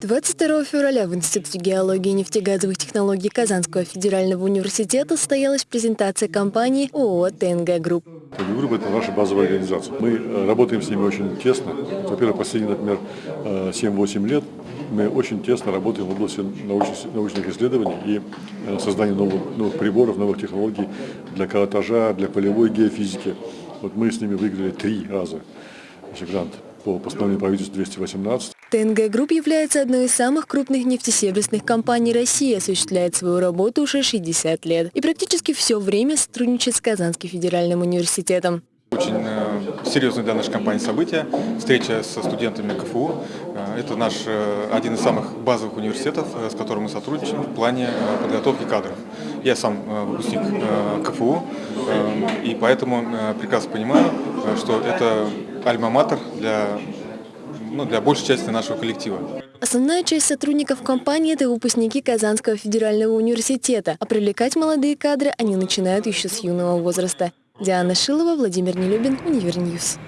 22 февраля в Институте геологии и нефтегазовых технологий Казанского федерального университета состоялась презентация компании ООО «ТНГ Групп». ТНГ Групп – это наша базовая организация. Мы э, работаем с ними очень тесно. Во-первых, последние, например, 7-8 э, лет мы очень тесно работаем в области научных, исследований и э, создания новых, новых приборов, новых технологий для каротажа, для полевой геофизики. Вот мы с ними выиграли три раза грант по постановлению правительства 218. ТНГ Групп является одной из самых крупных нефтесервисных компаний России, осуществляет свою работу уже 60 лет и практически все время сотрудничает с Казанским федеральным университетом. Очень э, серьезное для нашей компании событие, встреча со студентами КФУ. Э, это наш э, один из самых базовых университетов, с которым мы сотрудничаем в плане подготовки кадров. Я сам выпускник КФУ, и поэтому прекрасно понимаю, что это альма-матер для ну, для большей части нашего коллектива. Основная часть сотрудников компании – это выпускники Казанского федерального университета, а привлекать молодые кадры они начинают еще с юного возраста. Диана Шилова, Владимир Нелюбин, Универ News.